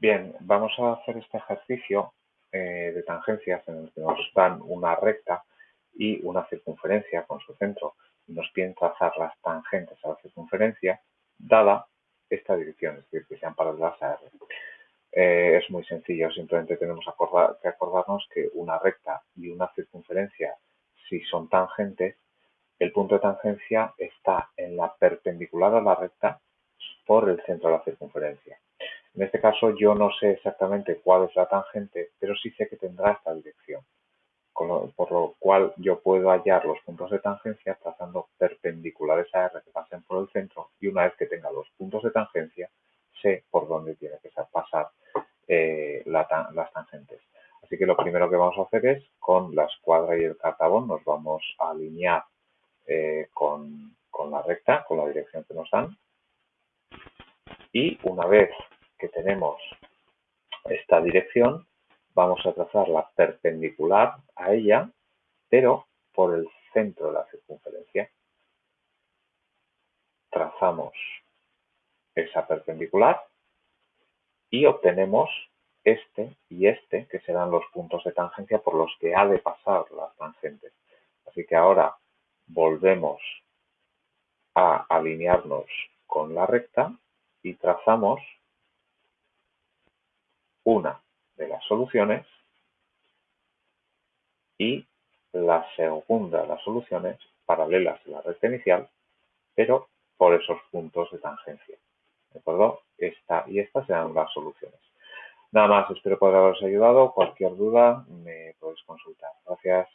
Bien, vamos a hacer este ejercicio eh, de tangencias en el que nos dan una recta y una circunferencia con su centro y nos piden trazar las tangentes a la circunferencia dada esta dirección, es decir, que sean paralelas a R. Eh, es muy sencillo, simplemente tenemos que acordarnos que una recta y una circunferencia, si son tangentes, el punto de tangencia está en la perpendicular a la recta por el centro de la circunferencia. En este caso yo no sé exactamente cuál es la tangente, pero sí sé que tendrá esta dirección, por lo cual yo puedo hallar los puntos de tangencia trazando perpendiculares a R que pasen por el centro y una vez que tenga los puntos de tangencia sé por dónde tiene que pasar eh, las tangentes. Así que lo primero que vamos a hacer es con la escuadra y el cartabón nos vamos a alinear eh, con, con la recta, con la dirección que nos dan. Y una vez que tenemos esta dirección, vamos a trazar la perpendicular a ella, pero por el centro de la circunferencia. Trazamos esa perpendicular y obtenemos este y este, que serán los puntos de tangencia por los que ha de pasar la tangente. Así que ahora volvemos a alinearnos con la recta y trazamos una de las soluciones y la segunda de las soluciones paralelas a la recta inicial, pero por esos puntos de tangencia. ¿De acuerdo? Esta y esta serán las soluciones. Nada más, espero poder haberos ayudado. Cualquier duda me podéis consultar. Gracias.